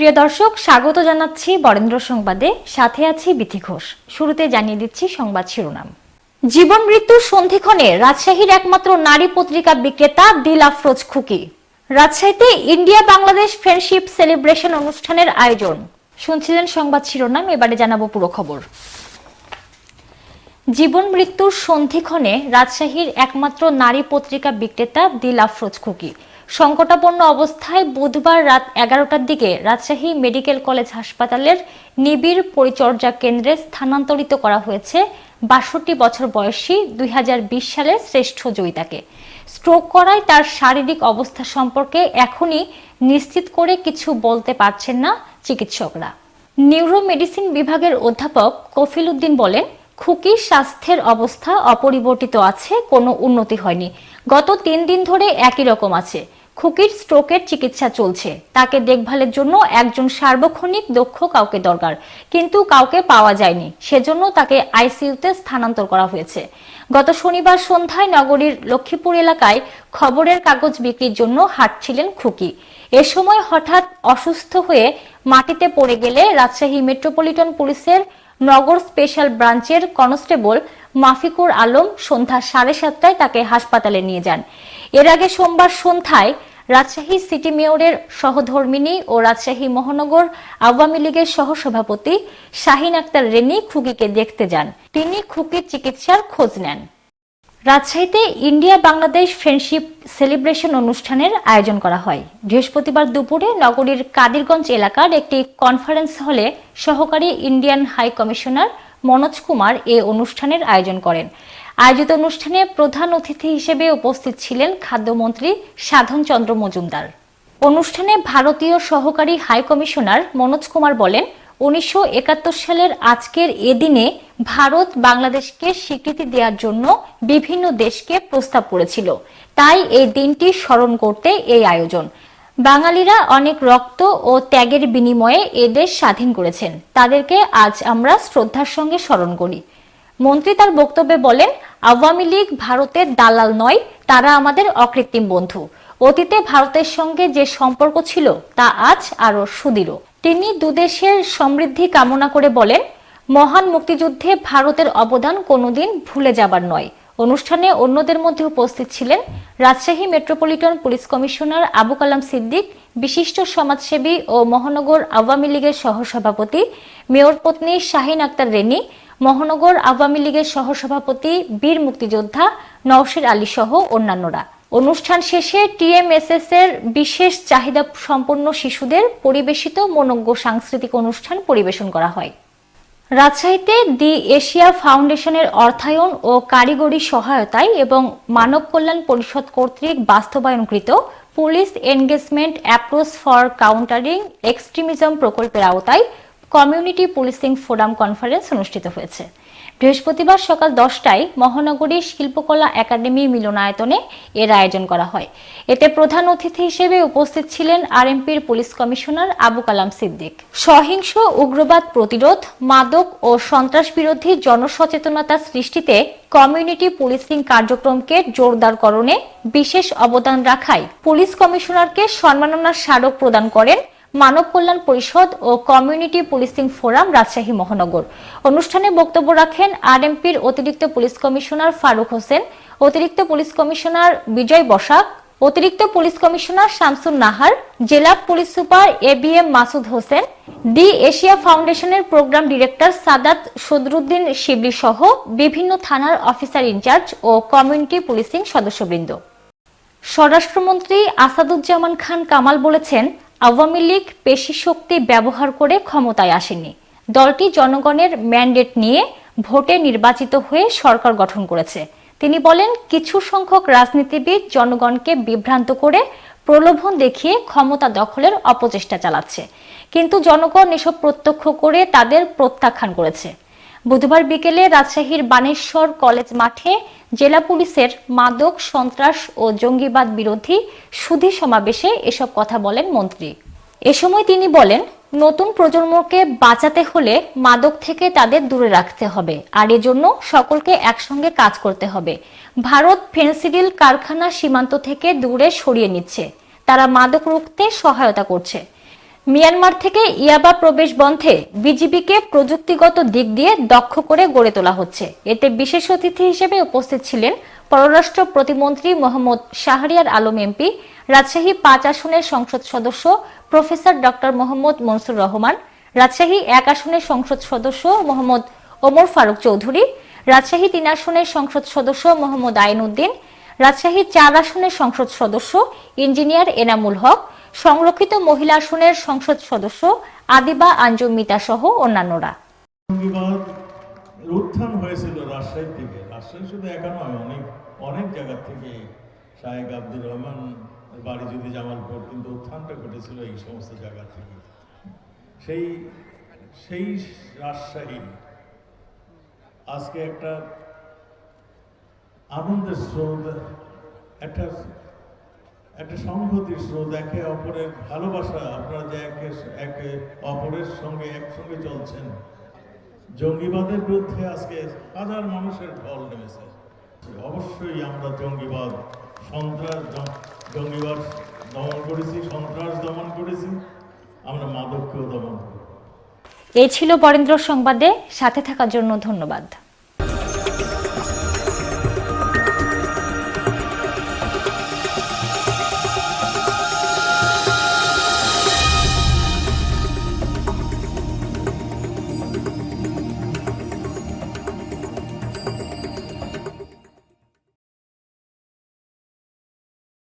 প্রিয় দর্শক, স্বাগত জানাচ্ছি বরেন্দ্র সংবাদে। সাথে আছি বিথি ঘোষ। শুরুতে জানিয়ে দিচ্ছি সংবাদ শিরোনাম। জীবন মৃত্যুর সন্ধিক্ষণে রাজশাহীর একমাত্র নারী পত্রিকা বিক্রেতা দিল আফরোজ খুকি। রাজশাহীতে ইন্ডিয়া বাংলাদেশ ফ্রেন্ডশিপ সেলিব্রেশন অনুষ্ঠানের আয়োজন। শুনছিলেন সংবাদ শিরোনাম, এবারে জানাব পুরো খবর। জীবন মৃত্যুর সন্ধিক্ষণে রাজশাহীর একমাত্র নারী পত্রিকা বিক্রেতা দিল আফরোজ খুকি সংকটাপন্ন অবস্থায় বুধবার রাত এগারোটার দিকে রাজশাহী মেডিকেল কলেজ হাসপাতালের নিবিড় পরিচর্যা কেন্দ্রে স্থানান্তরিত করা হয়েছে বাষট্টি বছর বয়সী দুই হাজার বিশ সালের শ্রেষ্ঠ জয়িতাকে। স্ট্রোক করায় তার শারীরিক অবস্থা সম্পর্কে এখনই নিশ্চিত করে কিছু বলতে পারছেন না চিকিৎসকরা। নিউরো মেডিসিন বিভাগের অধ্যাপক কফিল উদ্দিন বলেন খুকির স্বাস্থ্যের অবস্থা অপরিবর্তিত আছে, কোনো উন্নতি হয়নি। গত তিন দিন ধরে একই রকম আছে। খুকির স্ট্রোকের চিকিৎসা চলছে। তাকে দেখভালের জন্য একজন সার্বক্ষণিক দক্ষ কাউকে দরকার, কিন্তু কাউকে পাওয়া যায়নি। সেজন্য তাকে আইসিইউতে স্থানান্তর করা হয়েছে। গত শনিবার সন্ধ্যায় নগরীর লক্ষ্মীপুর এলাকায় খবরের কাগজ বিক্রির জন্য হাঁটছিলেন খুকি। এ সময় হঠাৎ অসুস্থ হয়ে মাটিতে পড়ে গেলে রাজশাহী মেট্রোপলিটন পুলিশের নগর স্পেশাল ব্রাঞ্চের কনস্টেবল মাফিকুর আলম সন্ধ্যা সাড়ে সাতটায় তাকে হাসপাতালে নিয়ে যান। এর আগে সোমবার সন্ধ্যায় রাজশাহী সিটি মেয়রের সহধর্মিনী ও রাজশাহী মহানগর আওয়ামী লীগের সহসভাপতি শাহিন আক্তার রেনি খুকিকে দেখতে যান। তিনি খুকির চিকিৎসার খোঁজ নেন। রাজশাহীতে ইন্ডিয়া বাংলাদেশ ফ্রেন্ডশিপ সেলিব্রেশন অনুষ্ঠানের আয়োজন করা হয়। বৃহস্পতিবার দুপুরে নগরীর কাদিরগঞ্জ এলাকার একটি কনফারেন্স হলে সহকারী Indian high commissioner Manoj Kumar এ অনুষ্ঠানের আয়োজন করেন। আয়োজিত অনুষ্ঠানে প্রধান অতিথি হিসেবে উপস্থিত ছিলেন খাদ্যমন্ত্রী সাধন চন্দ্র মজুমদার। অনুষ্ঠানে ভারতীয় সহকারী হাই কমিশনার মনোজ কুমার বলেন উনিশশো একাত্তর সালের আজকের এদিনে ভারত বাংলাদেশকে স্বীকৃতি দেওয়ার জন্য বিভিন্ন দেশকে প্রস্তাব করেছিল। তাই এই দিনটি স্মরণ করতে এই আয়োজন। বাঙালিরা অনেক রক্ত ও ত্যাগের বিনিময়ে এ দেশ স্বাধীন করেছেন। তাদেরকে আজ আমরা শ্রদ্ধার সঙ্গে স্মরণ করি। মন্ত্রী তার বক্তব্যে বলেন, আওয়ামী লীগ ভারতের দালাল নয়, তারা আমাদের অকৃত্রিম বন্ধু। অতীতে ভারতের সঙ্গে যে সম্পর্ক ছিল, তা আজ আরও সুদৃঢ়। তিনি দুদেশের সমৃদ্ধি কামনা করে বলেন, মহান মুক্তিযুদ্ধে ভারতের অবদান কোনোদিন ভুলে যাবার নয়। অনুষ্ঠানে অন্যদের মধ্যে উপস্থিত ছিলেন Rajshahi metropolitan police commissioner Abu Kalam Siddique, বিশিষ্ট সমাজসেবী ও মহানগর আওয়ামী লীগের সহসভাপতি, মেয়র পত্নী শাহিন আক্তার রেনি, মহানগর আওয়ামী লীগের সহসভাপতি, বীর মুক্তিযোদ্ধা নওশির আলী সহ অন্যান্যরা। অনুষ্ঠান শেষে টিএমএসএস এর বিশেষ চাহিদা সম্পন্ন শিশুদের পরিবেশিত মনজ্ঞ সাংস্কৃতিক অনুষ্ঠান পরিবেশন করা হয়। রাজশাহীতে দি এশিয়া ফাউন্ডেশনের অর্থায়ন ও কারিগরি সহায়তায় এবং মানব কল্যাণ পরিষদ কর্তৃক বাস্তবায়নকৃত police engagement approach for countering extremism প্রকল্পের আওতায় কমিউনিটি পুলিশিং ফোরাম কনফারেন্স অনুষ্ঠিত হয়েছে। বৃহস্পতিবার সকাল দশটায় মহানগরী শিল্পকলা একাডেমি মিলনায়তনে এর আয়োজন করা হয়। এতে প্রধান অতিথি হিসেবে উপস্থিত ছিলেন আরএমপির পুলিশ কমিশনার আবু কালাম সিদ্দিক। সহিংস উগ্রবাদ প্রতিরোধ, মাদক ও সন্ত্রাস বিরোধী জনসচেতনতা সৃষ্টিতে কমিউনিটি পুলিশিং কার্যক্রমকে জোরদারকরণে বিশেষ অবদান রাখায় পুলিশ কমিশনারকে সম্মাননার স্মারক প্রদান করেন মানব কল্যাণ পরিষদ ও কমিউনিটি পুলিশিং ফোরাম রাজশাহী মহানগর। অনুষ্ঠানে বক্তব্য রাখেন আরএমপির অতিরিক্ত পুলিশ কমিশনার ফারুক হোসেন, অতিরিক্ত পুলিশ কমিশনার বিজয় বসাক, অতিরিক্ত পুলিশ কমিশনার শামসুন নাহার, জেলা police super A B M Masud Hossain the Asia ফাউন্ডেশনের প্রোগ্রাম ডিরেক্টর সাদাত সদরুদ্দিন শিবলি সহ বিভিন্ন থানার অফিসার ইনচার্জ ও কমিউনিটি পুলিশিং সদস্যবৃন্দ। স্বরাষ্ট্রমন্ত্রী আসাদুজ্জামান খান কামাল বলেছেন আওয়ামী লীগ পেশি শক্তি ব্যবহার করে ক্ষমতায় আসেনি। দলটি জনগণের ম্যান্ডেট নিয়ে ভোটে নির্বাচিত হয়ে সরকার গঠন করেছে। তিনি বলেন, কিছু সংখ্যক রাজনীতিবিদ জনগণকে বিভ্রান্ত করে প্রলোভন দেখিয়ে ক্ষমতা দখলের অপচেষ্টা চালাচ্ছে। কিন্তু জনগণ এসব প্রত্যক্ষ করে তাদের প্রত্যাখ্যান করেছে। বুধবার বিকেলে রাজশাহীর বানেশ্বর কলেজ মাঠে জেলা পুলিশের মাদক, সন্ত্রাস ও জঙ্গিবাদ বিরোধী সুধী সমাবেশে এসব কথা বলেন মন্ত্রী। এ সময় তিনি বলেন, নতুন প্রজন্মকে বাঁচাতে হলে মাদক থেকে তাদের দূরে রাখতে হবে, আর এজন্য সকলকে একসঙ্গে কাজ করতে হবে। ভারত ফেন্সিডিল কারখানা সীমান্ত থেকে দূরে সরিয়ে নিচ্ছে। তারা মাদক রুখতে সহায়তা করছে। মিয়ানমার থেকে ইয়াবা প্রবেশ বন্ধে বিজিবিকে প্রযুক্তিগত দিক দিয়ে দক্ষ করে গড়ে তোলা হচ্ছে। এতে বিশেষ অতিথি হিসেবে উপস্থিত ছিলেন পররাষ্ট্র প্রতিমন্ত্রী মোহাম্মদ শাহরিয়ার আলম এমপি, রাজশাহী পাঁচ আসনের সংসদ সদস্য প্রফেসর ডক্টর মোহাম্মদ মনসুর রহমান, রাজশাহী এক আসনের সংসদ সদস্য মোহাম্মদ ওমর ফারুক চৌধুরী, রাজশাহী তিন আসনের সংসদ সদস্য মোহাম্মদ আইন উদ্দিন, রাজশাহী চার আসনের সংসদ সদস্য ইঞ্জিনিয়ার এনামুল হক সংরক্ষিত মহিলা আসনের সংসদ সদস্য আদিবা, আঞ্জুম, মিতা সহ অন্যান্যরা। উত্থান হয়েছিল রাজশাহী থেকে রাজশাহী শুধু একা নয়, অনেক অনেক জায়গা থেকে শাহেক আব্দুর রহমান বাড়ি যদি জামালপুর, কিন্তু উত্থানটা ঘটেছিল এই সমস্ত জায়গা থেকে। সেই সেই রাজশাহী আজকে একটা আনন্দের স্রোত, একটা একটা সংহতির স্রোত, একে অপরের ভালোবাসা, আপনারা যে একে একে অপরের সঙ্গে একসঙ্গে চলছেন। জঙ্গিবাদের বিরুদ্ধে আজকে হাজার মানুষের ঢল নেমেছে। অবশ্যই আমরা জঙ্গিবাদ, সন্ত্রাস জঙ্গিবাদ দমন করেছি, সন্ত্রাস দমন করেছি, আমরা মাদককেও দমন করি। এই ছিল বরেন্দ্র সংবাদে, সাথে থাকার জন্য ধন্যবাদ।